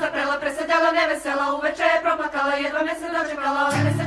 zaprela, presedela, nevesela, uveče je proplakala, jedva me se dočekala, ove me se